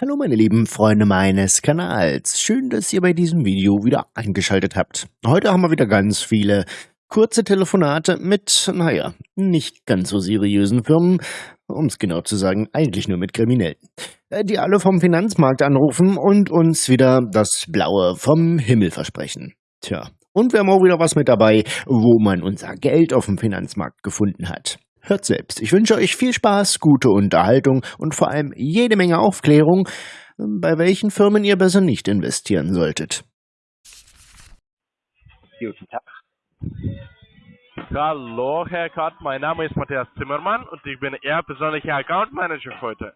Hallo meine lieben Freunde meines Kanals. Schön, dass ihr bei diesem Video wieder eingeschaltet habt. Heute haben wir wieder ganz viele kurze Telefonate mit, naja, nicht ganz so seriösen Firmen, um es genau zu sagen, eigentlich nur mit Kriminellen, äh, die alle vom Finanzmarkt anrufen und uns wieder das Blaue vom Himmel versprechen. Tja, und wir haben auch wieder was mit dabei, wo man unser Geld auf dem Finanzmarkt gefunden hat. Hört selbst. Ich wünsche euch viel Spaß, gute Unterhaltung und vor allem jede Menge Aufklärung, bei welchen Firmen ihr besser nicht investieren solltet. Guten Tag. Hallo, Herr Kott, mein Name ist Matthias Zimmermann und ich bin Ihr persönlicher Account Manager heute.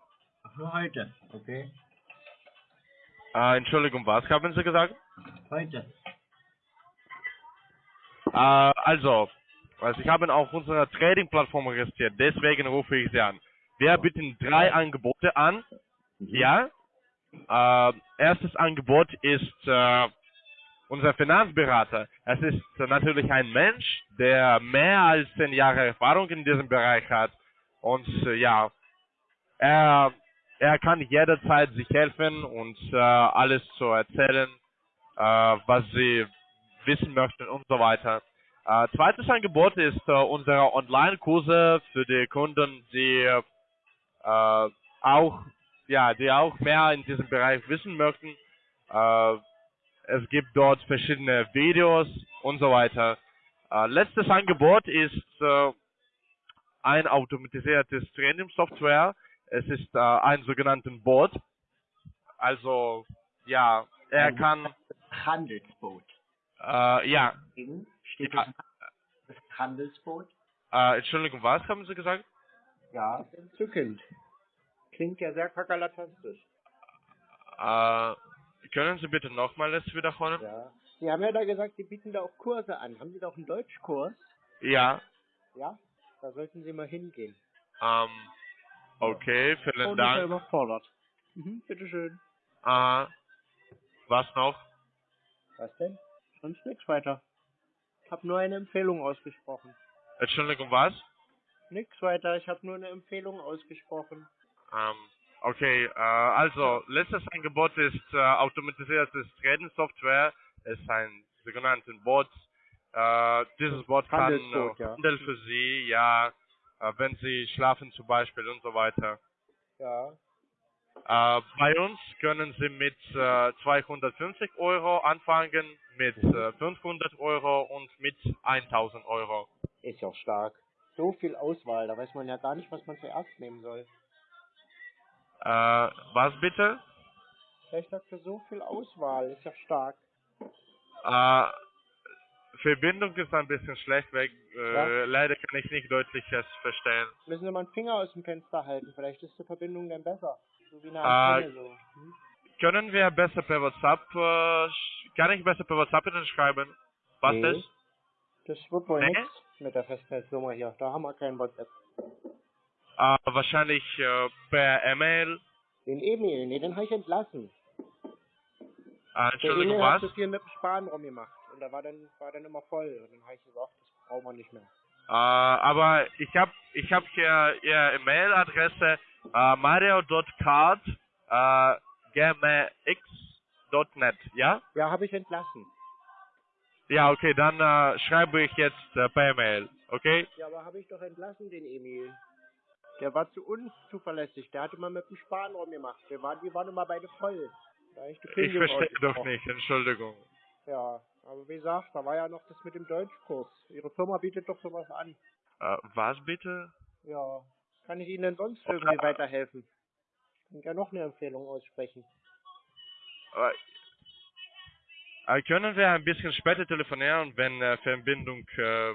Für heute, okay. Äh, Entschuldigung, was haben Sie gesagt? Heute. Äh, also, also ich habe auf unserer Trading-Plattform registriert, deswegen rufe ich Sie an. Wir bieten drei Angebote an. Ja. Äh, erstes Angebot ist äh, unser Finanzberater. Es ist natürlich ein Mensch, der mehr als zehn Jahre Erfahrung in diesem Bereich hat. Und äh, ja, er, er kann jederzeit sich helfen und äh, alles zu erzählen, äh, was Sie wissen möchten und so weiter. Äh, zweites Angebot ist äh, unsere Online-Kurse für die Kunden, die äh, auch ja, die auch mehr in diesem Bereich wissen möchten. Äh, es gibt dort verschiedene Videos und so weiter. Äh, letztes Angebot ist äh, ein automatisiertes Training-Software. Es ist äh, ein sogenannten Bot. Also ja, er Ein kann Handelsboot. äh, ja. Mhm. Steht Ja. das, das Handelsboot? Äh, Entschuldigung, was haben Sie gesagt? Ja. Entzückend. Klingt ja sehr kakerlatastisch. Äh, können Sie bitte nochmals wiederholen? Ja. Sie haben ja da gesagt, Sie bieten da auch Kurse an. Haben Sie da auch einen Deutschkurs? Ja. Ja. Da sollten Sie mal hingehen. Ähm, okay, vielen Und ist ja Dank. überfordert. Mhm, bitteschön. Äh, was noch? Was denn? Sonst nichts weiter. Ich habe nur eine Empfehlung ausgesprochen. Entschuldigung, was? Nix weiter, ich habe nur eine Empfehlung ausgesprochen. Ähm, okay, äh, also, letztes Angebot ist äh, automatisiertes Trading-Software. Es ist ein sogenannten Bot. Äh, dieses Bot kann Handelsbot, äh, ja. Handel für Sie, ja, äh, wenn Sie schlafen zum Beispiel und so weiter. Ja. Äh, bei uns können Sie mit äh, 250 Euro anfangen, mit äh, 500 Euro und mit 1000 Euro. Ist ja stark. So viel Auswahl, da weiß man ja gar nicht, was man zuerst nehmen soll. Äh, was bitte? Ich sagte, so viel Auswahl, ist ja stark. Äh, Verbindung ist ein bisschen schlecht weg. Äh, Ja. Leider kann ich nicht deutlich verstehen. Müssen Sie mal einen Finger aus dem Fenster halten, vielleicht ist die Verbindung dann besser. So wie eine Antenne so. Hm? Können wir besser per WhatsApp, äh, kann ich besser per WhatsApp Ihnen schreiben? Was Nee. ist? Das wird wohl Nee? nichts mit der Festnetznummer hier. Da haben wir kein WhatsApp. Äh, wahrscheinlich äh, per E-Mail. Den E-Mail, nee, den habe ich entlassen. Äh, Der Entschuldigung, E-Mail hat was? zu viel mit dem Sparen rumgemacht. Und da war dann, war dann immer voll. Und dann habe ich gesagt, das brauchen wir nicht mehr. Äh, aber ich habe ich hab hier Ihre E-Mail-Adresse äh, mario.card äh, gmx.net, ja? Ja, habe ich entlassen. Ja, okay, dann äh, schreibe ich jetzt äh, per E-Mail, okay? Ja, aber habe ich doch entlassen, den Emil. Der war zu unzuverlässig. Der hatte mal mit dem Sparen rumgemacht. Wir waren, die waren immer beide voll. Ich verstehe doch nicht, Entschuldigung. Ja, aber wie gesagt, da war ja noch das mit dem Deutschkurs. Ihre Firma bietet doch sowas an. Äh, was bitte? Ja, kann ich Ihnen denn sonst irgendwie weiterhelfen? Ich kann ja noch eine Empfehlung aussprechen. Äh, können wir ein bisschen später telefonieren, wenn äh, Verbindung äh,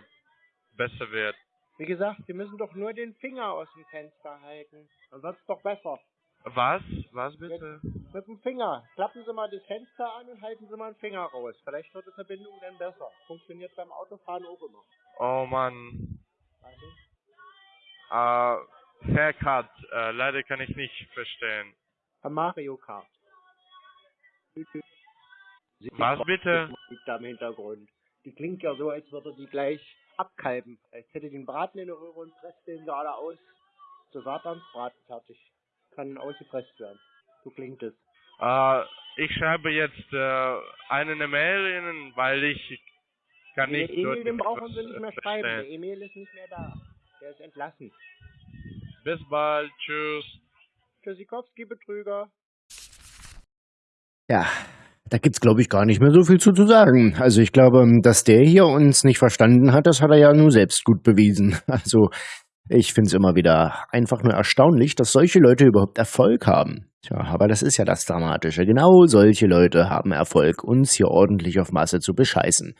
besser wird? Wie gesagt, Sie müssen doch nur den Finger aus dem Fenster halten. Dann wird's doch besser. Was? Was bitte? Mit dem Finger. Klappen Sie mal das Fenster an und halten Sie mal den Finger raus. Vielleicht wird die Verbindung dann besser. Funktioniert beim Autofahren auch immer. Oh Mann. Du? Äh, Herr Kat, äh, leider kann ich nicht verstehen. Mario Kart. Was bitte? Musik da im Hintergrund. Die klingt ja so, als würde die gleich abkalben. Als hätte einen Braten in der Röhre und presst den gerade aus. Zu Satansbraten fertig. Kann ausgepresst werden. So klingt es. Äh, ich schreibe jetzt äh, eine Mail Ihnen, weil ich kann Den nicht Emil, den brauchen Sie nicht mehr äh, schreiben. Der. Emil ist nicht mehr da. Der ist entlassen. Bis bald, tschüss. Tschüssikowski, Betrüger. Ja, da gibt's, glaube ich, gar nicht mehr so viel zu, zu sagen. Also ich glaube, dass der hier uns nicht verstanden hat, das hat er ja nur selbst gut bewiesen. Also ich find's immer wieder einfach nur erstaunlich, dass solche Leute überhaupt Erfolg haben. Tja, aber das ist ja das Dramatische. Genau solche Leute haben Erfolg, uns hier ordentlich auf Masse zu bescheißen.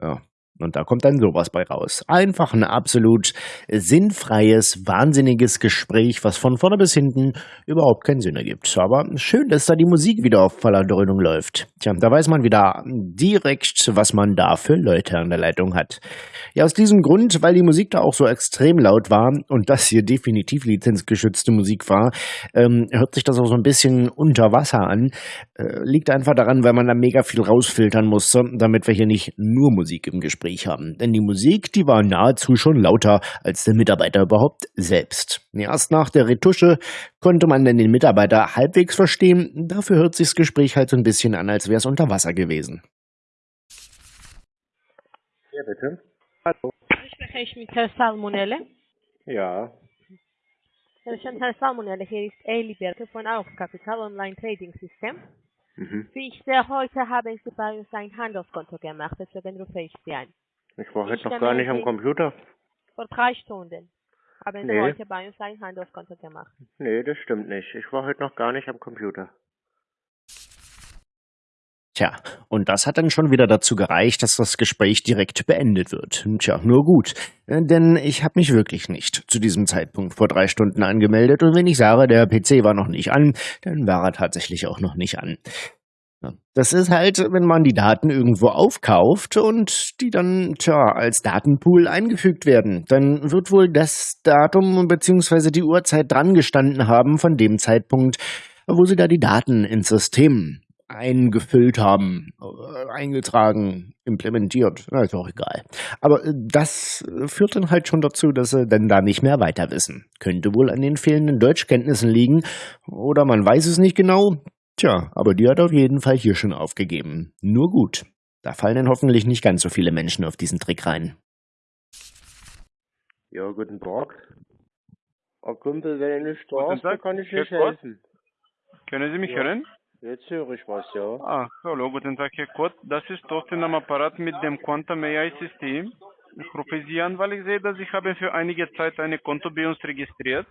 Ja. Und da kommt dann sowas bei raus. Einfach ein absolut sinnfreies, wahnsinniges Gespräch, was von vorne bis hinten überhaupt keinen Sinn ergibt. Aber schön, dass da die Musik wieder auf voller Dröhnung läuft. Tja, da weiß man wieder direkt, was man da für Leute an der Leitung hat. Ja, aus diesem Grund, weil die Musik da auch so extrem laut war und das hier definitiv lizenzgeschützte Musik war, ähm, hört sich das auch so ein bisschen unter Wasser an. Äh, liegt einfach daran, weil man da mega viel rausfiltern musste, damit wir hier nicht nur Musik im Gespräch haben. Denn die Musik, die war nahezu schon lauter als der Mitarbeiter überhaupt selbst. Erst nach der Retusche konnte man dann den Mitarbeiter halbwegs verstehen. Dafür hört sich das Gespräch halt so ein bisschen an, als wäre es unter Wasser gewesen. Ja, bitte. Hallo. Spreche ich mit Herrn Salmonelle? Ja. Herr Salmonelle. Hier ist Eli Berke von Aufkapital Online Trading System. Mhm. Wie ich sehe, heute haben Sie bei uns ein Handelskonto gemacht, deswegen rufe ich Sie an. Ich war Ich heute noch gar nicht am Computer. Vor drei Stunden haben Sie Nee. heute bei uns ein Handelskonto gemacht. Nee, das stimmt nicht. Ich war heute noch gar nicht am Computer. Tja, und das hat dann schon wieder dazu gereicht, dass das Gespräch direkt beendet wird. Tja, nur gut. Äh, Denn ich habe mich wirklich nicht zu diesem Zeitpunkt vor drei Stunden angemeldet. Und wenn ich sage, der PC war noch nicht an, dann war er tatsächlich auch noch nicht an. Das ist halt, wenn man die Daten irgendwo aufkauft und die dann, tja, als Datenpool eingefügt werden. Dann wird wohl das Datum bzw. die Uhrzeit dran gestanden haben von dem Zeitpunkt, wo sie da die Daten ins System eingefüllt haben, äh, eingetragen, implementiert. Na, ist auch egal. Aber äh, das äh, führt dann halt schon dazu, dass sie dann da nicht mehr weiter wissen. Könnte wohl an den fehlenden Deutschkenntnissen liegen oder man weiß es nicht genau. Tja, aber die hat auf jeden Fall hier schon aufgegeben. Nur gut. Da fallen dann hoffentlich nicht ganz so viele Menschen auf diesen Trick rein. Ja, guten Tag. Oh, Kumpel, wenn ich nicht da Guten ist, dann Tag. kann ich nicht helfen. Können Sie mich Ja. hören? Jetzt höre ich was, ja. Ah, hallo, guten Tag, Herr Kott. Das ist Thorsten am Apparat mit dem Quantum AI System. Ich rufe Sie an, weil ich sehe, dass ich habe für einige Zeit ein Konto bei uns registriert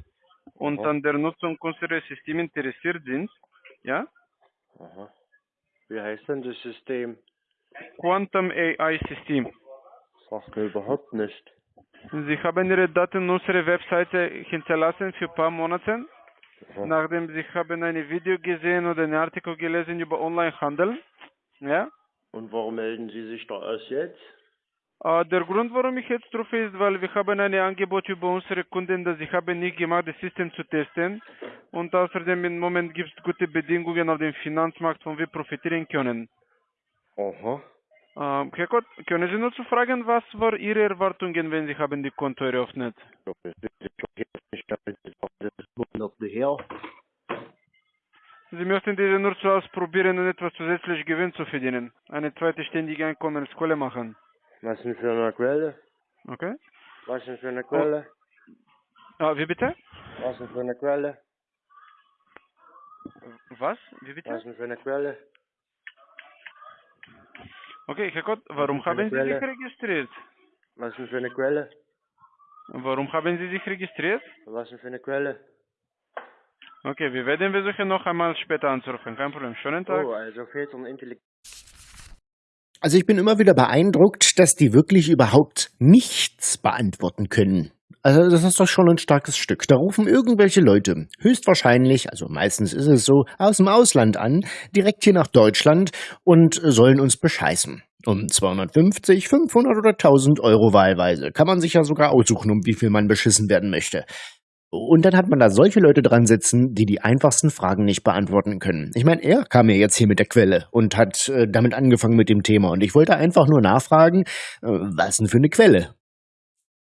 und Aha. an der Nutzung unseres Systems interessiert sind. Ja? Aha. Wie heißt denn das System? Quantum AI System. Sagt mir überhaupt nicht. Sie haben Ihre Daten in unserer Webseite hinterlassen für ein paar Monate, Aha. nachdem Sie haben ein Video gesehen oder einen Artikel gelesen über Onlinehandel. Ja? Und warum melden Sie sich da erst jetzt? Äh, der Grund, warum ich jetzt rufe, ist, weil wir haben ein Angebot über unsere Kunden, das ich habe nicht gemacht, das System zu testen. Und außerdem im Moment gibt es gute Bedingungen auf dem Finanzmarkt, von wir profitieren können. Aha. Herr Kott, können Sie nur zu fragen, was waren Ihre Erwartungen, wenn Sie haben die Konto eröffnet? Ist ist. Sie möchten diese nur zu ausprobieren und etwas zusätzlich Gewinn zu verdienen. Eine zweite ständige Einkommensquelle machen. Was denn für eine Quelle? Okay? Was denn für eine Quelle? Ah, wie bitte? Was denn für eine Quelle? Was? Wie bitte? Was denn für eine Quelle? Okay, Herr Kott, warum haben Sie sich registriert? Was denn für eine Quelle? Warum haben Sie sich registriert? Was denn für eine Quelle? Okay, wir werden versuchen noch einmal später anzurufen. Kein Problem. Schönen Tag. Oh, also fehlt so ein Intelligenz. Also ich bin immer wieder beeindruckt, dass die wirklich überhaupt nichts beantworten können. Also das ist doch schon ein starkes Stück. Da rufen irgendwelche Leute, höchstwahrscheinlich, also meistens ist es so, aus dem Ausland an, direkt hier nach Deutschland und sollen uns bescheißen. Um 250, 500 oder 1000 Euro wahlweise. Kann man sich ja sogar aussuchen, um wie viel man beschissen werden möchte. Und dann hat man da solche Leute dran sitzen, die die einfachsten Fragen nicht beantworten können. Ich meine, er kam ja jetzt hier mit der Quelle und hat äh, damit angefangen mit dem Thema. Und ich wollte einfach nur nachfragen, äh, was denn für eine Quelle?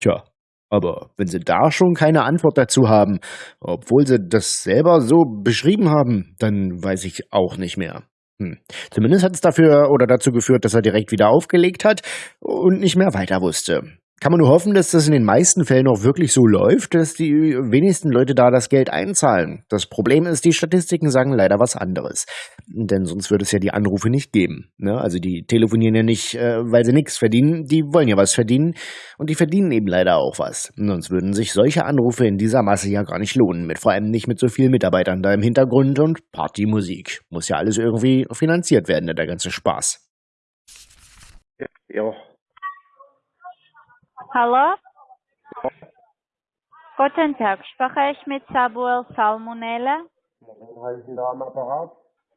Tja, Aber wenn Sie da schon keine Antwort dazu haben, obwohl Sie das selber so beschrieben haben, dann weiß ich auch nicht mehr. Hm. Zumindest hat es dafür oder dazu geführt, dass er direkt wieder aufgelegt hat und nicht mehr weiter wusste. Kann man nur hoffen, dass das in den meisten Fällen auch wirklich so läuft, dass die wenigsten Leute da das Geld einzahlen. Das Problem ist, die Statistiken sagen leider was anderes. Denn sonst würde es ja die Anrufe nicht geben. Ne? Also die telefonieren ja nicht, äh, weil sie nichts verdienen. Die wollen ja was verdienen. Und die verdienen eben leider auch was. Sonst würden sich solche Anrufe in dieser Masse ja gar nicht lohnen. Mit vor allem nicht mit so vielen Mitarbeitern da im Hintergrund und Partymusik. Muss ja alles irgendwie finanziert werden, der ganze Spaß. Ja. Hallo? Guten Tag, spreche ich mit Samuel Salmonella? Was heißt da am Apparat?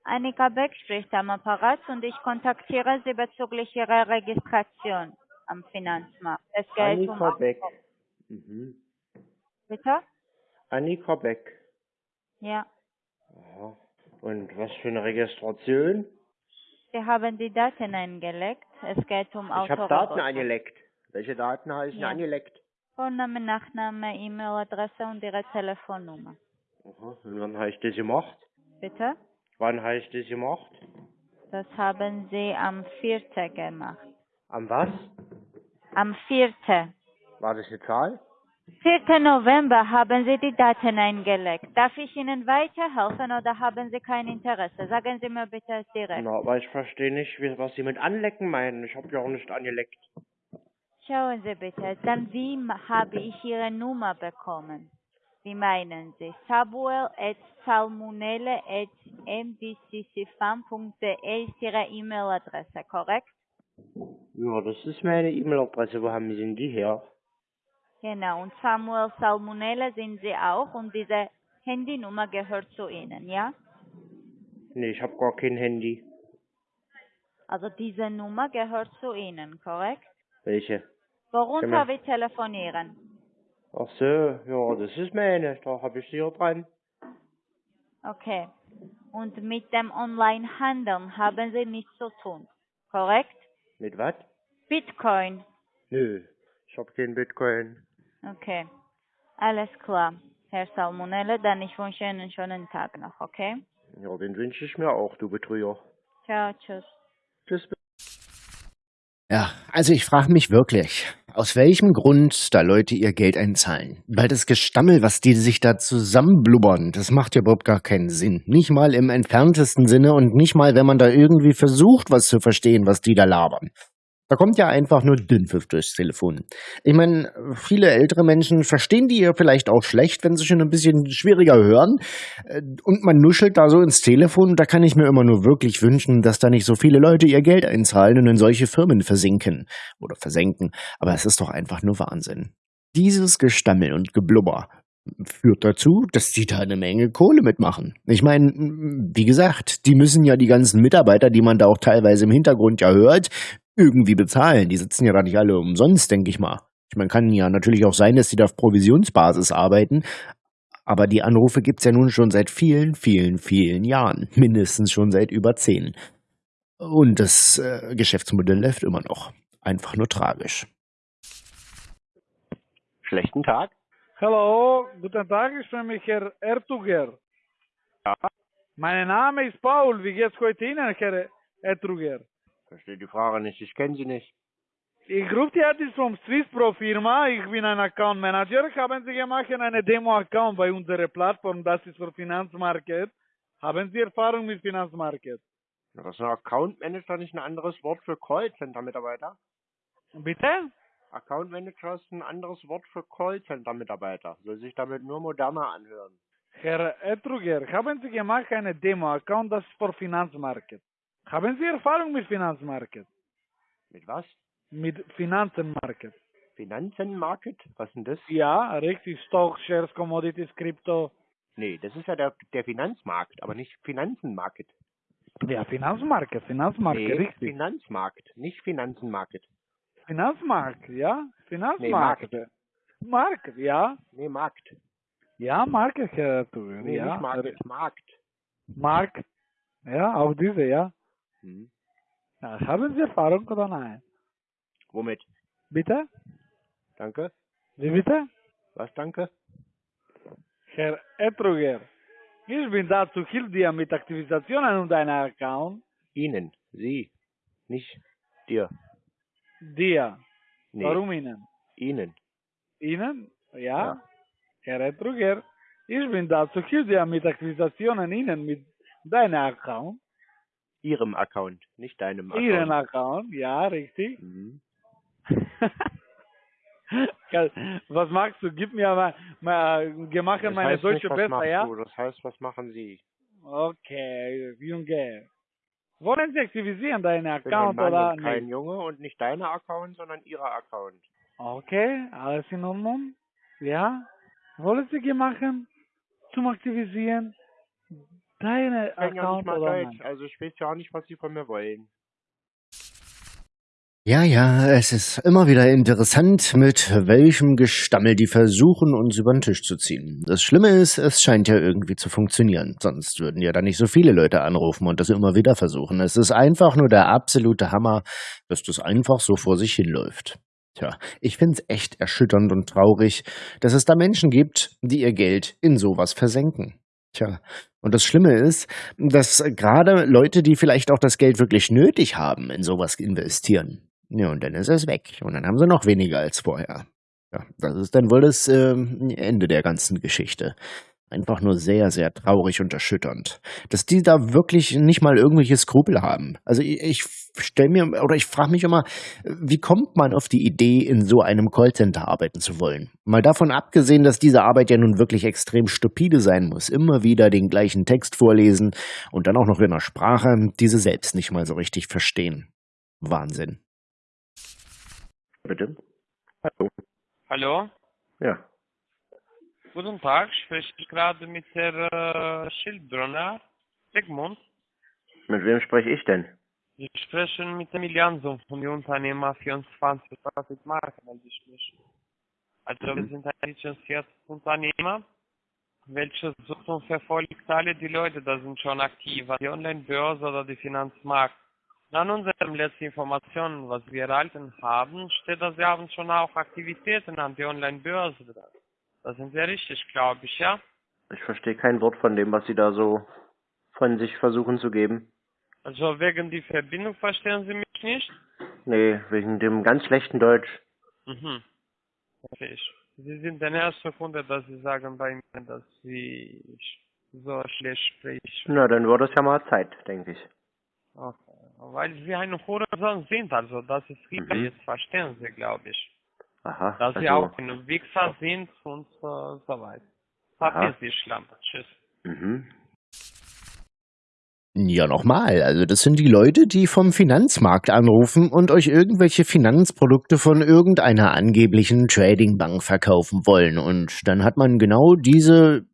Annika Beck spricht am Apparat und ich kontaktiere Sie bezüglich Ihrer Registration am Finanzmarkt. Es geht um... Annika Beck. Mhm. Bitte? Annika Beck. Ja. Aha. Und was für eine Registration? Sie haben die Daten eingelegt. Es geht um Ich habe. Daten angelegt. Welche Daten denn Ja. angelegt? Vorname, Nachname, E-Mail-Adresse und Ihre Telefonnummer. Aha. Und wann habe ich das gemacht? Bitte? Wann habe ich das gemacht? Das haben Sie am 4. gemacht. Am was? Am 4. War das eine Zahl? 4. November haben Sie die Daten eingelegt. Darf ich Ihnen weiterhelfen oder haben Sie kein Interesse? Sagen Sie mir bitte direkt. Na, aber ich verstehe nicht, was Sie mit anlecken meinen. Ich habe ja auch nicht angeleckt. Schauen Sie bitte, dann wie habe ich Ihre Nummer bekommen? Wie meinen Sie? Samuel at salmonelle at mbccfam.de ist Ihre E-Mail-Adresse, korrekt? Ja, das ist meine E-Mail-Adresse. Wo haben Sie denn die her? Genau, und Samuel Salmonelle sind Sie auch und diese Handynummer gehört zu Ihnen, ja? Nee, ich habe gar kein Handy. Also diese Nummer gehört zu Ihnen, korrekt? Welche? Worunter wir telefonieren? Ach so, ja, das ist meine. Da habe ich sie hier dran. Okay. Und mit dem Online-Handeln haben Sie nichts zu tun, korrekt? Mit was? Bitcoin. Nö, ich habe kein Bitcoin. Okay. Alles klar. Herr Salmonelle, dann ich wünsche Ihnen einen schönen Tag noch, okay? Ja, den wünsche ich mir auch, du Betrüger. Ciao, tschüss. Tschüss. Ja, also ich frage mich wirklich, aus welchem Grund da Leute ihr Geld einzahlen. Weil das Gestammel, was die sich da zusammenblubbern, das macht ja überhaupt gar keinen Sinn. Nicht mal im entferntesten Sinne und nicht mal, wenn man da irgendwie versucht, was zu verstehen, was die da labern. Da kommt ja einfach nur Dünnpfiff durchs Telefon. Ich meine, viele ältere Menschen verstehen die ja vielleicht auch schlecht, wenn sie schon ein bisschen schwieriger hören. Äh, Und man nuschelt da so ins Telefon. Da kann ich mir immer nur wirklich wünschen, dass da nicht so viele Leute ihr Geld einzahlen und in solche Firmen versinken oder versenken. Aber es ist doch einfach nur Wahnsinn. Dieses Gestammel und Geblubber führt dazu, dass die da eine Menge Kohle mitmachen. Ich meine, wie gesagt, die müssen ja die ganzen Mitarbeiter, die man da auch teilweise im Hintergrund ja hört, irgendwie bezahlen. Die sitzen ja da nicht alle umsonst, denke ich mal. Ich meine, kann ja natürlich auch sein, dass die da auf Provisionsbasis arbeiten, aber die Anrufe gibt's ja nun schon seit vielen, vielen, vielen Jahren. Mindestens schon seit über zehn. Und das äh, Geschäftsmodell läuft immer noch. Einfach nur tragisch. Schlechten Tag. Hallo, guten Tag, ich bin mich Herr Ertuger. Ja. Mein Name ist Paul, wie geht's heute Ihnen, Herr Ertuger? Verstehe die Frage nicht, ich kenne sie nicht. Ich rufe die jetzt vom Swiss Pro Firma, ich bin ein Account Manager. Haben Sie gemacht eine Demo-Account bei unserer Plattform, das ist für Finanzmarket. Haben Sie Erfahrung mit Finanzmarket? Ja, Das ist ein Account Manager nicht ein anderes Wort für Callcenter-Mitarbeiter? Bitte? Account Manager ist ein anderes Wort für Callcenter-Mitarbeiter. Soll sich damit nur moderner anhören. Herr Ertuger, haben Sie gemacht eine Demo-Account, das ist für Finanzmarket. Haben Sie Erfahrung mit Finanzmarket? Mit was? Mit Finanzenmarket? Finanzenmarket? Was denn das? Ja, richtig. Stock, Shares, Commodities, Krypto. Nee, das ist ja der, der Finanzmarkt, aber nicht Finanzenmarket. Ja, Finanzmarket, Finanzmarket, nee, richtig. Finanzmarkt, nicht Finanzenmarket. Finanzmarkt, ja, Nee, Finanzmarkt. Markt, ja. Nee, Markt. Ja, Markt, Herr Tuger, Nee, ja. nicht Markt, Markt. Markt. Ja, auch diese, ja. Hm. ja. Haben Sie Erfahrung oder nein? Womit? Bitte? Danke. Wie bitte? Was, danke? Herr Etruger, ich bin da zu hilf dir mit Aktivisationen und deiner Account. Ihnen. Sie. Nicht dir. Dir. Nee. Warum Ihnen? Ihnen. Ihnen? Ja. Ja. Herr Etruger, ich bin da zu hilf dir mit Aktivisationen Ihnen mit deiner Account. Ihrem Account, nicht deinem Account. Ihren Account, ja, richtig. Mhm. Was magst du? Gib mir mal, mal gemacht Das meine Deutsche nicht, besser, ja? Du. Das heißt, was machen Sie? Okay, Junge. Wollen Sie aktivisieren deinen Ich bin Account ein Mann oder und kein nicht? Junge und nicht deiner Account, sondern Ihrer Account. Okay, alles in Ordnung. Ja? Wollen Sie machen zum Aktivisieren deine Ich kann ja nicht mal Deutsch, also ich weiß ja auch nicht, was Sie von mir wollen. Ja, ja, es ist immer wieder interessant, mit welchem Gestammel die versuchen, uns über den Tisch zu ziehen. Das Schlimme ist, es scheint ja irgendwie zu funktionieren. Sonst würden ja da nicht so viele Leute anrufen und das immer wieder versuchen. Es ist einfach nur der absolute Hammer, dass das einfach so vor sich hinläuft. Tja, ich find's echt erschütternd und traurig, dass es da Menschen gibt, die ihr Geld in sowas versenken. Tja, und das Schlimme ist, dass gerade Leute, die vielleicht auch das Geld wirklich nötig haben, in sowas investieren. Ja, und dann ist es weg. Und dann haben sie noch weniger als vorher. Ja, das ist dann wohl das ähm, Ende der ganzen Geschichte. Einfach nur sehr, sehr traurig und erschütternd. Dass die da wirklich nicht mal irgendwelche Skrupel haben. Also ich, ich stelle mir, oder ich frage mich immer, wie kommt man auf die Idee, in so einem Callcenter arbeiten zu wollen? Mal davon abgesehen, dass diese Arbeit ja nun wirklich extrem stupide sein muss. Immer wieder den gleichen Text vorlesen und dann auch noch in einer Sprache, die sie selbst nicht mal so richtig verstehen. Wahnsinn. Bitte? Hallo? Hallo? Ja. Guten Tag, spreche ich gerade mit Herr äh, Schildbrunner, Sigmund. Mit wem spreche ich denn? Ich spreche mit dem Jansson von der Unternehmer 24 Traffic Market, also ich spreche. Also wir Mhm. sind ein lizenziertes Unternehmer, welches sucht und verfolgt alle die Leute, da sind schon aktiv, die Online-Börse oder die Finanzmarkt. An unseren letzten Informationen, was wir erhalten haben, steht, dass wir haben schon auch Aktivitäten an die Online-Börse dran. Das sind sehr richtig, glaube ich, ja? Ich verstehe kein Wort von dem, was Sie da so von sich versuchen zu geben. Also wegen die Verbindung verstehen Sie mich nicht? Nee, wegen dem ganz schlechten Deutsch. Mhm. Verstehe ich. Sie sind der erste Kunde, dass Sie sagen bei mir, dass Sie so schlecht sprechen. Na, dann wird es ja mal Zeit, denke ich. Okay. Weil Sie ein Hurensohn sind, also das ist klar, Mhm. jetzt verstehen Sie, glaube ich. Aha. Dass Sie also, auch ein Wichser sind und äh, so weiter. Verpiss dich, Schlampe. Tschüss. Mhm. Ja, nochmal. Also das sind die Leute, die vom Finanzmarkt anrufen und euch irgendwelche Finanzprodukte von irgendeiner angeblichen Tradingbank verkaufen wollen. Und dann hat man genau diese,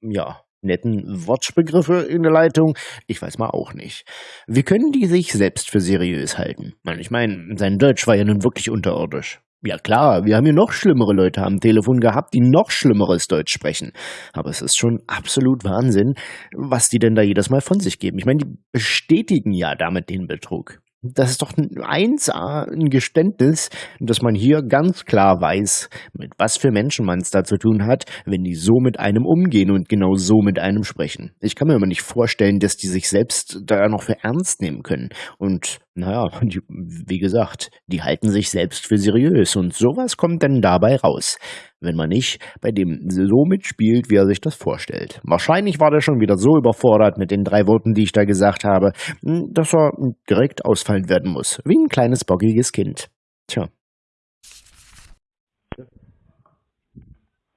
ja, netten Wortbegriffe in der Leitung. Ich weiß mal auch nicht. Wie können die sich selbst für seriös halten? Ich meine, sein Deutsch war ja nun wirklich unterirdisch. Ja klar, wir haben hier noch schlimmere Leute am Telefon gehabt, die noch schlimmeres Deutsch sprechen. Aber es ist schon absolut Wahnsinn, was die denn da jedes Mal von sich geben. Ich meine, die bestätigen ja damit den Betrug. Das ist doch ein 1A, ein Geständnis, dass man hier ganz klar weiß, mit was für Menschen man es da zu tun hat, wenn die so mit einem umgehen und genau so mit einem sprechen. Ich kann mir immer nicht vorstellen, dass die sich selbst da noch für ernst nehmen können. Und naja, die, wie gesagt, die halten sich selbst für seriös und sowas kommt dann dabei raus wenn man nicht bei dem so mitspielt, wie er sich das vorstellt. Wahrscheinlich war der schon wieder so überfordert mit den drei Worten, die ich da gesagt habe, dass er direkt ausfallen werden muss, wie ein kleines bockiges Kind. Tja.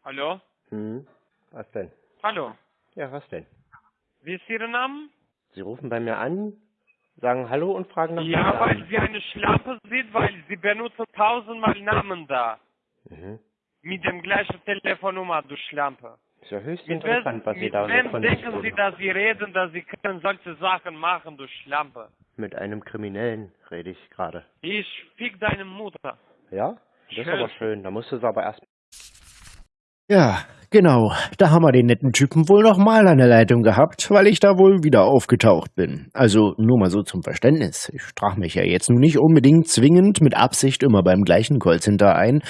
Hallo? Hm. Was denn? Hallo. Ja, was denn? Wie ist Ihr Name? Sie rufen bei mir an, sagen Hallo und fragen nach Ja, weil. Sie eine Schlampe sind, weil Sie benutzen tausendmal Namen da. Mhm. Mit dem gleichen Telefonnummer, du Schlampe. Ist ja höchst Mit, interessant, wem- was Sie mit da so wem denken Sie, dass Sie reden, dass Sie können solche Sachen machen, du Schlampe? Mit einem Kriminellen rede ich gerade. Ich fick deine Mutter. Ja? Das ist Schön. aber schön. Da musst du es aber erst Ja, genau. Da haben wir den netten Typen wohl noch mal an der Leitung gehabt, weil ich da wohl wieder aufgetaucht bin. Also nur mal so zum Verständnis. Ich trage mich ja jetzt nun nicht unbedingt zwingend mit Absicht immer beim gleichen Callcenter ein.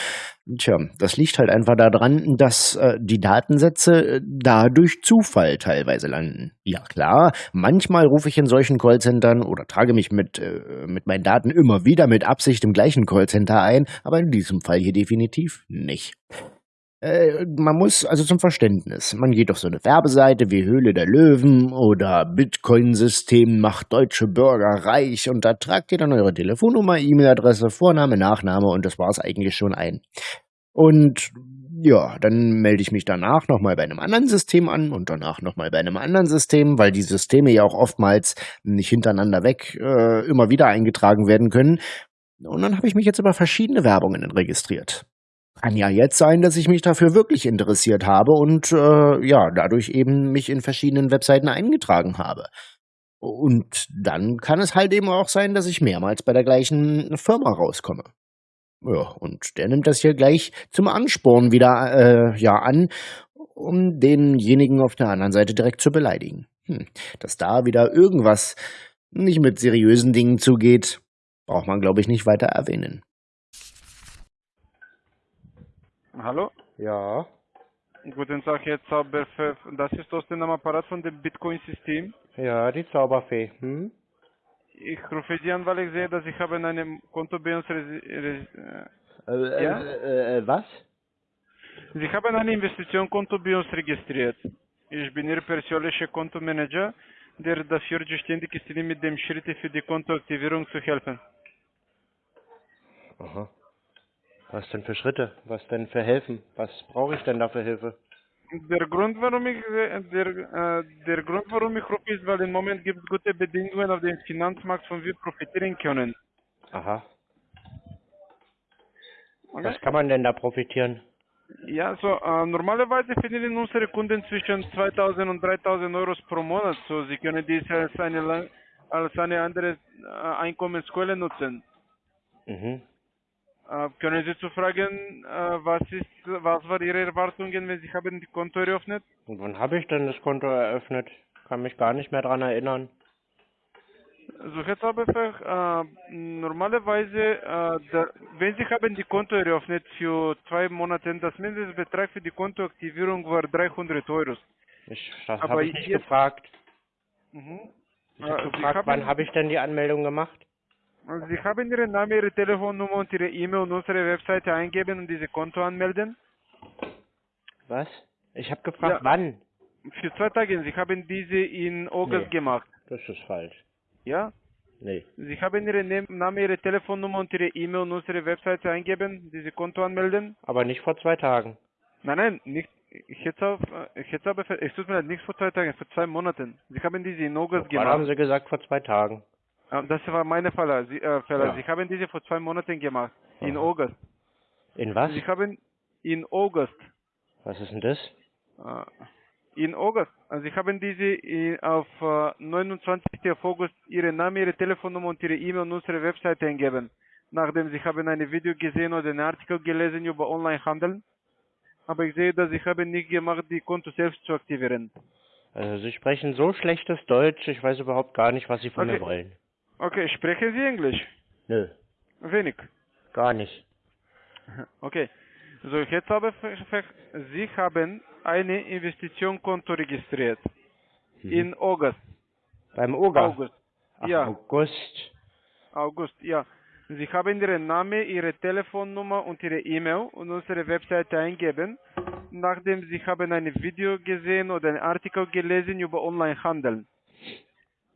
Tja, das liegt halt einfach daran, dass äh, die Datensätze äh, da durch Zufall teilweise landen. Ja klar, manchmal rufe ich in solchen Callcentern oder trage mich mit, äh, mit meinen Daten immer wieder mit Absicht im gleichen Callcenter ein, aber in diesem Fall hier definitiv nicht. Äh, man muss also zum Verständnis, man geht auf so eine Werbeseite wie Höhle der Löwen oder Bitcoin-System macht deutsche Bürger reich und da tragt ihr dann eure Telefonnummer, E-Mail-Adresse, Vorname, Nachname und das war's eigentlich schon ein. Und ja, dann melde ich mich danach nochmal bei einem anderen System an und danach nochmal bei einem anderen System, weil die Systeme ja auch oftmals nicht hintereinander weg äh, immer wieder eingetragen werden können. Und dann habe ich mich jetzt über verschiedene Werbungen registriert. Kann ja jetzt sein, dass ich mich dafür wirklich interessiert habe und äh, ja, dadurch eben mich in verschiedenen Webseiten eingetragen habe. Und dann kann es halt eben auch sein, dass ich mehrmals bei der gleichen Firma rauskomme. Ja, und der nimmt das hier gleich zum Ansporn wieder äh, ja an, um denjenigen auf der anderen Seite direkt zu beleidigen. Hm, dass da wieder irgendwas nicht mit seriösen Dingen zugeht, braucht man, glaube ich, nicht weiter erwähnen. Hallo? Ja. Guten Tag, Herr Zauberfee. Das ist Osten am Apparat von dem Bitcoin-System. Ja, die Zauberfee. Hm? Ich rufe Sie an, weil ich sehe, dass ich habe in einem Konto bei uns... Res res Äh, Ja? äh, äh, was? Sie haben ein Investitionskonto bei uns registriert. Ich bin Ihr persönlicher Kontomanager, der dafür zuständig ist, Ihnen mit dem Schritte für die Kontoaktivierung zu helfen. Aha. Was denn für Schritte? Was denn für Helfen? Was brauche ich denn da für Hilfe? Der Grund, warum ich äh, der, äh, der Grund, warum ich rufe, ist, weil im Moment gibt es gute Bedingungen auf dem Finanzmarkt, von wir profitieren können. Aha. Okay? Was kann man denn da profitieren? Ja, so äh, normalerweise verdienen unsere Kunden zwischen 2000 und 3000 Euro pro Monat. So, sie können dies als eine als eine andere äh, Einkommensquelle nutzen. Mhm. Äh, können Sie zu fragen, äh, was ist, was war Ihre Erwartungen, wenn Sie haben die Konto eröffnet? Und wann habe ich denn das Konto eröffnet? Kann mich gar nicht mehr dran erinnern. So, Herr Zauberfach, äh, normalerweise, äh, da, wenn Sie haben die Konto eröffnet für zwei Monate, das Mindestbetrag für die Kontoaktivierung war 300 Euro. Ich, das habe ich nicht jetzt- gefragt. Mhm. Ich habe Äh, gefragt, wann habe ich denn die Anmeldung gemacht? Also Sie haben Ihren Namen, Ihre Telefonnummer und Ihre E-Mail und unsere Webseite eingeben und diese Konto anmelden. Was? Ich habe gefragt, Ja. wann? Für zwei Tage. Sie haben diese in August Nee. gemacht. Das ist falsch. Ja? Nee. Sie haben Ihren Namen, Ihre Telefonnummer und Ihre E-Mail und unsere Webseite eingeben, diese Konto anmelden. Aber nicht vor zwei Tagen. Nein, nein, nicht. Ich hätte auf, ich hätte aber, es tut mir leid, nicht vor zwei Tagen, vor zwei Monaten. Sie haben diese in August Wann haben gemacht. Sie gesagt, vor zwei Tagen? Das war meine Fehler. Sie, äh, Fehler. Ja. Sie haben diese vor zwei Monaten gemacht. In Aha. August. In was? Sie haben in August. Was ist denn das? Äh, In August. Also Sie haben diese äh, auf äh, 29. auf August Ihre Name, Ihre Telefonnummer und Ihre E-Mail und unsere Webseite eingeben. Nachdem Sie haben ein Video gesehen oder einen Artikel gelesen über Onlinehandel. Aber ich sehe, dass Sie haben nicht gemacht, die Konto selbst zu aktivieren. Also Sie sprechen so schlechtes Deutsch, ich weiß überhaupt gar nicht, was Sie von mir Okay. wollen. Okay, sprechen Sie Englisch? Nö, Wenig. gar nicht. Okay. So, jetzt habe ich, Sie haben eine Investitionskonto registriert. Mhm. In August. Beim Oga? August. Ach, ja. August. August, ja. Sie haben Ihren Namen, Ihre Telefonnummer und Ihre E-Mail und unsere Webseite eingeben, nachdem Sie haben ein Video gesehen oder einen Artikel gelesen über Onlinehandel.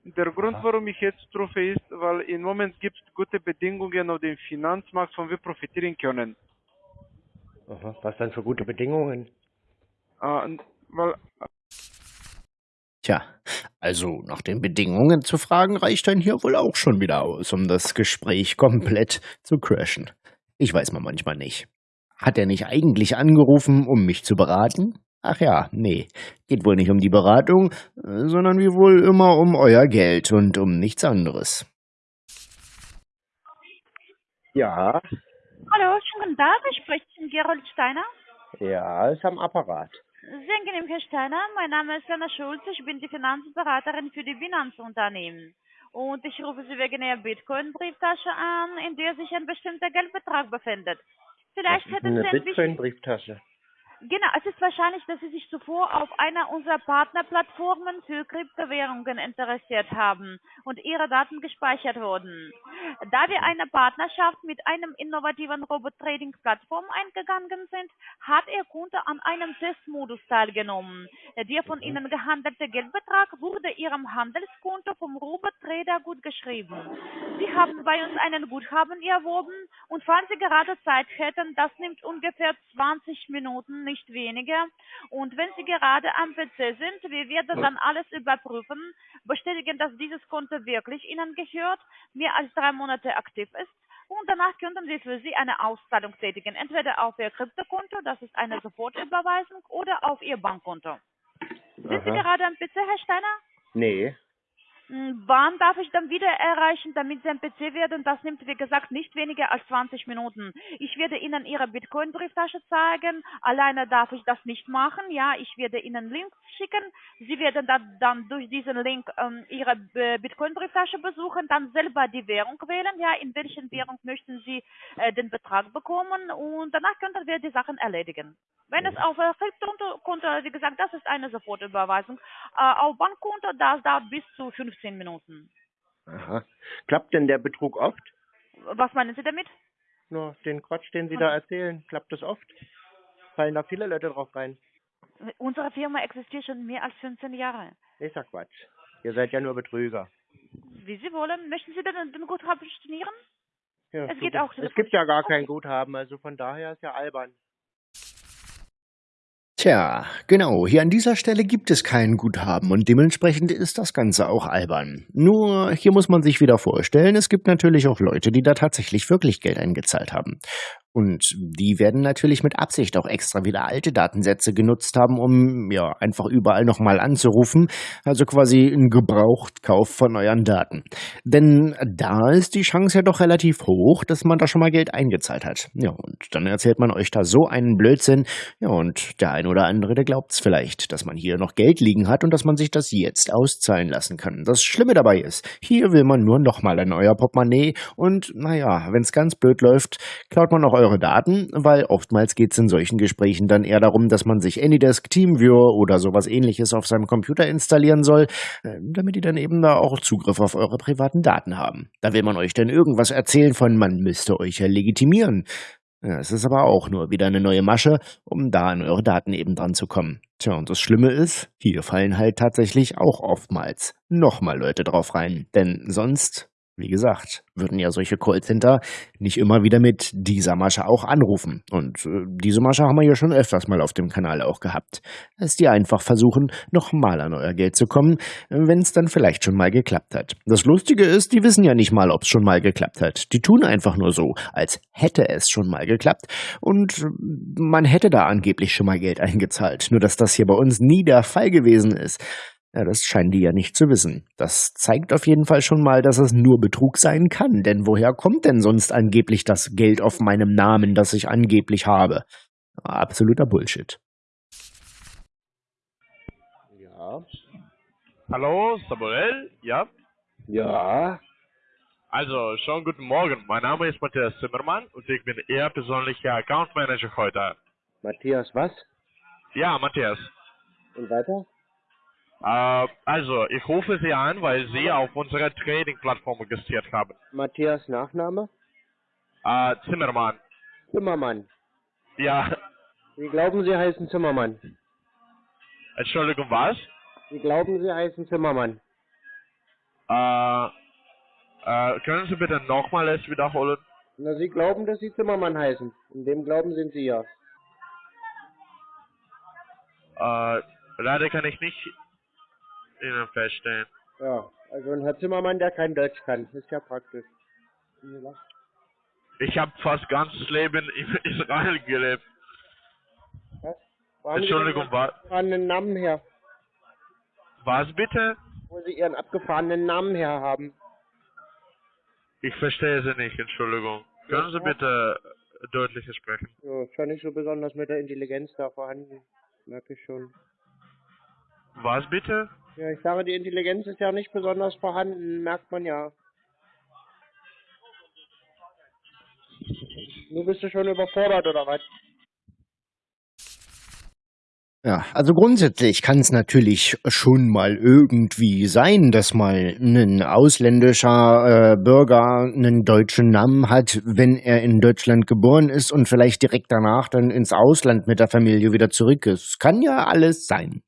Der Grund, warum ich jetzt rufe, ist, weil im Moment gibt es gute Bedingungen auf dem Finanzmarkt, von wir profitieren können. Aha. Was dann für gute Bedingungen? Äh, weil Tja, also nach den Bedingungen zu fragen reicht dann hier wohl auch schon wieder aus, um das Gespräch komplett zu crashen. Ich weiß mal manchmal nicht. Hat er nicht eigentlich angerufen, um mich zu beraten? Ach ja, nee, geht wohl nicht um die Beratung, sondern wie wohl immer um euer Geld und um nichts anderes. Ja. Hallo, schönen guten Tag, ich spreche mit Gerold Steiner. Ja, ist am Apparat. Sehr angenehm, Herr Steiner. Mein Name ist Anna Schulz. Ich bin die Finanzberaterin für die Finanzunternehmen. Und ich rufe Sie wegen Ihrer Bitcoin-Brieftasche an, in der sich ein bestimmter Geldbetrag befindet. Vielleicht Was ist hätten eine Sie ein bisschen... Bitcoin-Brieftasche. Genau, es ist wahrscheinlich, dass Sie sich zuvor auf einer unserer Partnerplattformen für Kryptowährungen interessiert haben und Ihre Daten gespeichert wurden. Da wir eine Partnerschaft mit einem innovativen Robot-Trading-Plattform eingegangen sind, hat Ihr Kunde an einem Testmodus teilgenommen. Der von Ihnen gehandelte Geldbetrag wurde Ihrem Handelskonto vom Robot-Trader gut geschrieben. Sie haben bei uns einen Guthaben erworben und falls Sie gerade Zeit hätten, das nimmt ungefähr 20 Minuten, nicht weniger. Und wenn Sie gerade am PC sind, wir werden dann alles überprüfen, bestätigen, dass dieses Konto wirklich Ihnen gehört, mehr als drei Monate aktiv ist. Und danach könnten wir für Sie eine Auszahlung tätigen, entweder auf Ihr Kryptokonto, das ist eine Sofortüberweisung, oder auf Ihr Bankkonto. Sind Sie Aha. gerade am PC, Herr Steiner? Nee. Hm, Wann darf ich dann wieder erreichen, damit Sie am PC werden? Das nimmt, wie gesagt, nicht weniger als 20 Minuten. Ich werde Ihnen Ihre Bitcoin-Brieftasche zeigen. Alleine darf ich das nicht machen. Ja, ich werde Ihnen Links schicken. Sie werden dann, dann durch diesen Link ähm, Ihre äh, Bitcoin-Brieftasche besuchen, dann selber die Währung wählen. Ja, in welchen Währung möchten Sie äh, den Betrag bekommen? Und danach könnten wir die Sachen erledigen. Wenn es auf Kryptokonto, wie gesagt, das ist eine Sofortüberweisung. Äh, auf Bankkonto, das dauert bis zu 15 Minuten. Aha. Klappt denn der Betrug oft? Was meinen Sie damit? Nur den Quatsch, den Sie da erzählen, klappt das oft? Fallen da viele Leute drauf rein? Unsere Firma existiert schon mehr als 15 Jahre. Ist ja Quatsch. Ihr seid ja nur Betrüger. Wie Sie wollen. Möchten Sie denn den Guthaben stornieren? Ja, Es so geht auch Es gibt ja gar kein Guthaben, also von daher ist ja albern. Tja, genau, hier an dieser Stelle gibt es kein Guthaben und dementsprechend ist das Ganze auch albern. Nur, hier muss man sich wieder vorstellen, es gibt natürlich auch Leute, die da tatsächlich wirklich Geld eingezahlt haben. Und die werden natürlich mit Absicht auch extra wieder alte Datensätze genutzt haben, um ja einfach überall nochmal anzurufen. Also quasi ein Gebrauchtkauf von euren Daten. Denn da ist die Chance ja doch relativ hoch, dass man da schon mal Geld eingezahlt hat. Ja, und dann erzählt man euch da so einen Blödsinn. Ja, und der ein oder andere, der glaubt's vielleicht, dass man hier noch Geld liegen hat und dass man sich das jetzt auszahlen lassen kann. Das Schlimme dabei ist, hier will man nur nochmal in euer Portemonnaie und naja, wenn's ganz blöd läuft, klaut man auch eure Daten, weil oftmals geht's in solchen Gesprächen dann eher darum, dass man sich Anydesk, TeamViewer oder sowas ähnliches auf seinem Computer installieren soll, äh, damit die dann eben da auch Zugriff auf eure privaten Daten haben. Da will man euch dann irgendwas erzählen von, man müsste euch ja legitimieren. Es ist aber auch nur wieder eine neue Masche, um da an eure Daten eben dran zu kommen. Tja, und das Schlimme ist, hier fallen halt tatsächlich auch oftmals nochmal Leute drauf rein. Denn sonst, wie gesagt, würden ja solche Callcenter nicht immer wieder mit dieser Masche auch anrufen. Und äh, diese Masche haben wir ja schon öfters mal auf dem Kanal auch gehabt. Dass die einfach versuchen, nochmal an euer Geld zu kommen, wenn es dann vielleicht schon mal geklappt hat. Das Lustige ist, die wissen ja nicht mal, ob es schon mal geklappt hat. Die tun einfach nur so, als hätte es schon mal geklappt. Und man hätte da angeblich schon mal Geld eingezahlt. Nur dass das hier bei uns nie der Fall gewesen ist. Ja, das scheinen die ja nicht zu wissen. Das zeigt auf jeden Fall schon mal, dass es nur Betrug sein kann. Denn woher kommt denn sonst angeblich das Geld auf meinem Namen, das ich angeblich habe? Absoluter Bullshit. Ja. Hallo, Samuel? Ja? Ja. Also, schon guten Morgen. Mein Name ist Matthias Zimmermann und ich bin Ihr persönlicher Account Manager heute. Matthias, was? Ja, Matthias. Und weiter? Äh, also, ich rufe Sie an, weil Sie auf unserer Trading-Plattform registriert haben. Matthias Nachname? Äh, Zimmermann. Zimmermann. Ja, Sie glauben, Sie heißen Zimmermann. Entschuldigung, was? Sie glauben, Sie heißen Zimmermann. Äh, äh, können Sie bitte nochmal es wiederholen? Na, Sie glauben, dass Sie Zimmermann heißen. In dem Glauben sind Sie ja. Äh, leider kann ich nicht Ihnen feststellen. Ja, also ein Herr Zimmermann, der kein Deutsch kann. Ist ja praktisch. Ich habe fast ganzes Leben in Israel gelebt. Was? Sie Entschuldigung, denn was? abgefahrenen Namen her? Was bitte? Wo Sie Ihren abgefahrenen Namen her haben. Ich verstehe Sie nicht, Entschuldigung. Können Sie bitte deutlicher sprechen. Ja, ist ja nicht so besonders mit der Intelligenz da vorhanden. Merke ich schon. Was bitte? Ja, ich sage, die Intelligenz ist ja nicht besonders vorhanden, merkt man ja. Du bist du schon überfordert, oder was? Ja, also grundsätzlich kann es natürlich schon mal irgendwie sein, dass mal ein ausländischer äh, Bürger einen deutschen Namen hat, wenn er in Deutschland geboren ist und vielleicht direkt danach dann ins Ausland mit der Familie wieder zurück ist. Kann ja alles sein.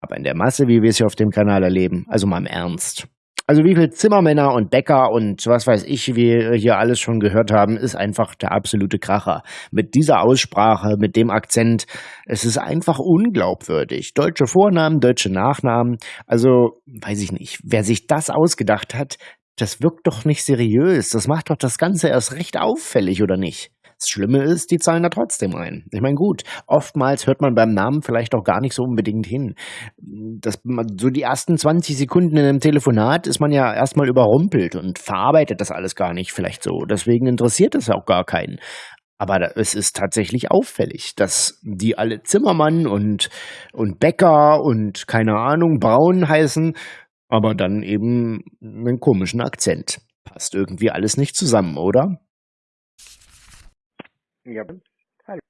Aber in der Masse, wie wir es hier auf dem Kanal erleben, also mal im Ernst. Also wie viel Zimmermänner und Bäcker und was weiß ich, wie wir hier alles schon gehört haben, ist einfach der absolute Kracher. Mit dieser Aussprache, mit dem Akzent, es ist einfach unglaubwürdig. Deutsche Vornamen, deutsche Nachnamen, also weiß ich nicht, wer sich das ausgedacht hat, das wirkt doch nicht seriös. Das macht doch das Ganze erst recht auffällig, oder nicht? Das Schlimme ist, die zahlen da trotzdem ein. Ich meine, gut, oftmals hört man beim Namen vielleicht auch gar nicht so unbedingt hin. Das, so die ersten 20 Sekunden in einem Telefonat ist man ja erstmal überrumpelt und verarbeitet das alles gar nicht vielleicht so. Deswegen interessiert es auch gar keinen. Aber es ist tatsächlich auffällig, dass die alle Zimmermann und, und Bäcker und keine Ahnung, Braun heißen, aber dann eben einen komischen Akzent. Passt irgendwie alles nicht zusammen, oder? Ja, hallo.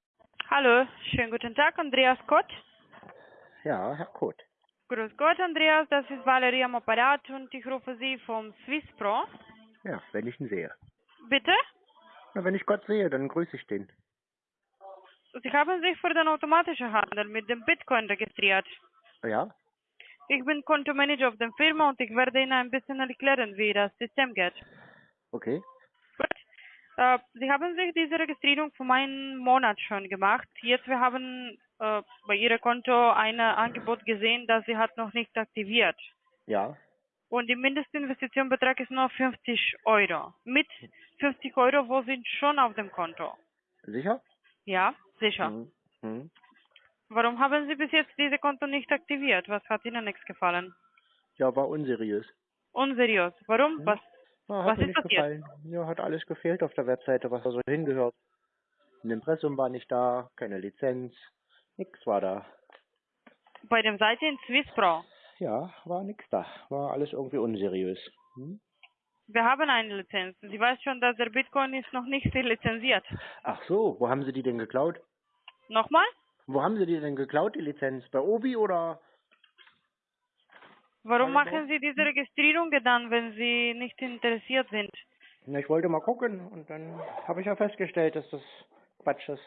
Hallo, schönen guten Tag, Andreas Kott. Ja, Herr Kurt. Grüß Gott, Andreas, das ist Valerie am Apparat und ich rufe Sie vom Swiss Pro. Ja, wenn ich ihn sehe. Bitte? Na, wenn ich Gott sehe, dann grüße ich den. Sie haben sich für den automatischen Handel mit dem Bitcoin registriert. Ja? Ich bin Kontomanager auf der Firma und ich werde Ihnen ein bisschen erklären, wie das System geht. Okay. Äh, Sie haben sich diese Registrierung vor einem Monat schon gemacht. Jetzt wir haben äh, bei Ihrem Konto ein Angebot gesehen, das Sie hat noch nicht aktiviert. Ja. Und der Mindestinvestitionbetrag ist nur 50 Euro. Mit 50 Euro, wo sind schon auf dem Konto? Sicher? Ja, sicher. Mhm. Mhm. Warum haben Sie bis jetzt diese Konto nicht aktiviert? Was hat Ihnen nichts gefallen? Ja, war unseriös. Unseriös. Warum? Mhm. Was? Hat Was mir ist passiert? gefallen. Ja, hat alles gefehlt auf der Webseite, was da so hingehört. Ein Impressum war nicht da, keine Lizenz, nix war da. Bei dem Seite in Swiss Pro. Ja, war nix da. War alles irgendwie unseriös. Hm? Wir haben eine Lizenz. Sie weiß schon, dass der Bitcoin ist noch nicht lizenziert. Ach so, wo haben Sie die denn geklaut? Nochmal? Wo haben Sie die denn geklaut, die Lizenz? Bei Obi oder? Warum machen Sie diese Registrierung dann, wenn Sie nicht interessiert sind? Na, ich wollte mal gucken und dann habe ich ja festgestellt, dass das Quatsch ist.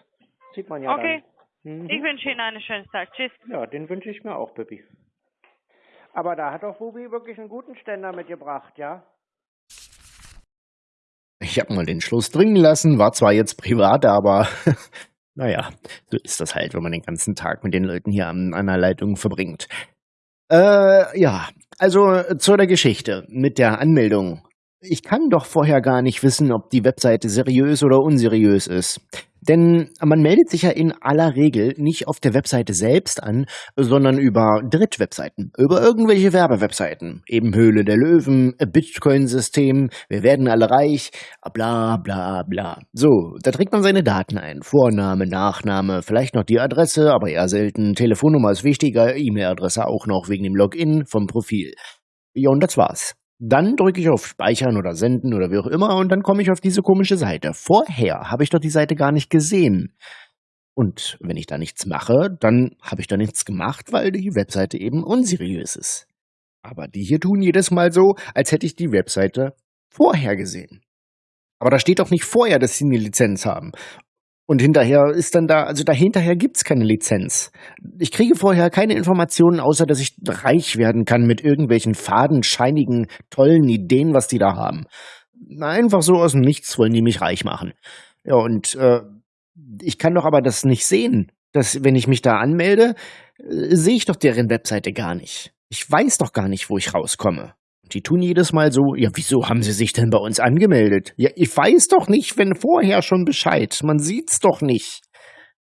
Sieht man ja Okay. dann. Mhm. Ich wünsche Ihnen einen schönen Tag. Tschüss. Ja, den wünsche ich mir auch, Pippi. Aber da hat doch Bubi wirklich einen guten Ständer mitgebracht, ja? Ich habe mal den Schluss dringen lassen, war zwar jetzt privat, aber naja, so ist das halt, wenn man den ganzen Tag mit den Leuten hier an einer Leitung verbringt. Äh, ja, also zu der Geschichte mit der Anmeldung. Ich kann doch vorher gar nicht wissen, ob die Webseite seriös oder unseriös ist. Denn man meldet sich ja in aller Regel nicht auf der Webseite selbst an, sondern über Drittwebseiten, über irgendwelche Werbewebseiten. Eben Höhle der Löwen, Bitcoin-System, wir werden alle reich, bla bla bla. So, da trägt man seine Daten ein. Vorname, Nachname, vielleicht noch die Adresse, aber eher selten. Telefonnummer ist wichtiger, E-Mail-Adresse auch noch wegen dem Login vom Profil. Ja, und das war's. Dann drücke ich auf Speichern oder Senden oder wie auch immer und dann komme ich auf diese komische Seite. Vorher habe ich doch die Seite gar nicht gesehen. Und wenn ich da nichts mache, dann habe ich da nichts gemacht, weil die Webseite eben unseriös ist. Aber die hier tun jedes Mal so, als hätte ich die Webseite vorher gesehen. Aber da steht doch nicht vorher, dass sie eine Lizenz haben. Und hinterher ist dann da, also dahinterher gibt's keine Lizenz. Ich kriege vorher keine Informationen, außer dass ich reich werden kann mit irgendwelchen fadenscheinigen, tollen Ideen, was die da haben. Einfach so aus dem Nichts wollen die mich reich machen. Ja, und äh, ich kann doch aber das nicht sehen. Dass, wenn ich mich da anmelde, äh, sehe ich doch deren Webseite gar nicht. Ich weiß doch gar nicht, wo ich rauskomme. Die tun jedes Mal so, ja, wieso haben sie sich denn bei uns angemeldet? Ja, ich weiß doch nicht, wenn vorher schon Bescheid. Man sieht's doch nicht.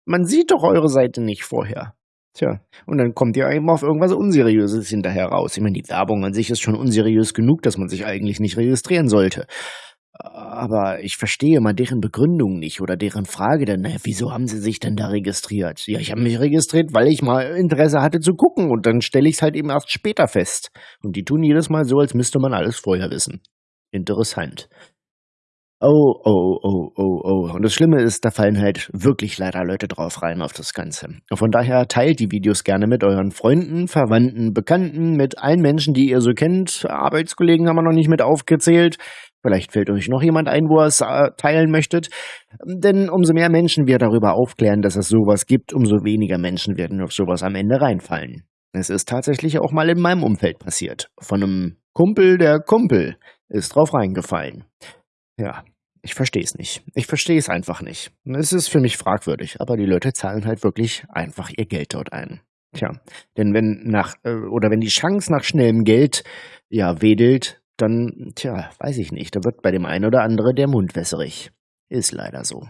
Man sieht doch eure Seite nicht vorher. Tja, und dann kommt ihr eben auf irgendwas Unseriöses hinterher raus. Ich meine, die Werbung an sich ist schon unseriös genug, dass man sich eigentlich nicht registrieren sollte. Aber ich verstehe mal deren Begründung nicht oder deren Frage denn, naja, wieso haben sie sich denn da registriert? Ja, ich habe mich registriert, weil ich mal Interesse hatte zu gucken und dann stelle ich es halt eben erst später fest. Und die tun jedes Mal so, als müsste man alles vorher wissen. Interessant. Oh, oh, oh, oh, oh. Und das Schlimme ist, da fallen halt wirklich leider Leute drauf rein auf das Ganze. Von daher teilt die Videos gerne mit euren Freunden, Verwandten, Bekannten, mit allen Menschen, die ihr so kennt. Arbeitskollegen haben wir noch nicht mit aufgezählt. Vielleicht fällt euch noch jemand ein, wo ihr es äh, teilen möchtet. Denn umso mehr Menschen wir darüber aufklären, dass es sowas gibt, umso weniger Menschen werden auf sowas am Ende reinfallen. Es ist tatsächlich auch mal in meinem Umfeld passiert. Von einem Kumpel der Kumpel ist drauf reingefallen. Ja, ich verstehe es nicht. Ich verstehe es einfach nicht. Es ist für mich fragwürdig, aber die Leute zahlen halt wirklich einfach ihr Geld dort ein. Tja, denn wenn nach äh, oder wenn die Chance nach schnellem Geld ja wedelt, dann tja, weiß ich nicht, da wird bei dem einen oder anderen der Mund wässerig. Ist leider so.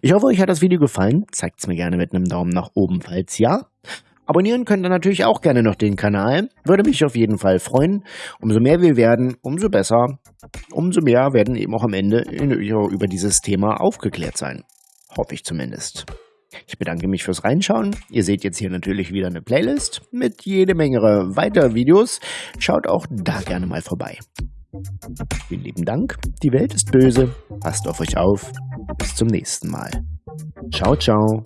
Ich hoffe, euch hat das Video gefallen. Zeigt es mir gerne mit einem Daumen nach oben, falls ja. Abonnieren könnt ihr natürlich auch gerne noch den Kanal. Würde mich auf jeden Fall freuen. Umso mehr wir werden, umso besser. Umso mehr werden eben auch am Ende über dieses Thema aufgeklärt sein. Hoffe ich zumindest. Ich bedanke mich fürs Reinschauen. Ihr seht jetzt hier natürlich wieder eine Playlist mit jede Menge weiterer Videos. Schaut auch da gerne mal vorbei. Vielen lieben Dank. Die Welt ist böse. Passt auf euch auf. Bis zum nächsten Mal. Ciao, ciao.